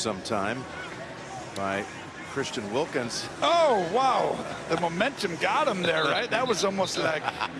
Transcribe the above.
sometime by Christian Wilkins. Oh, wow. The momentum got him there, right? That was almost like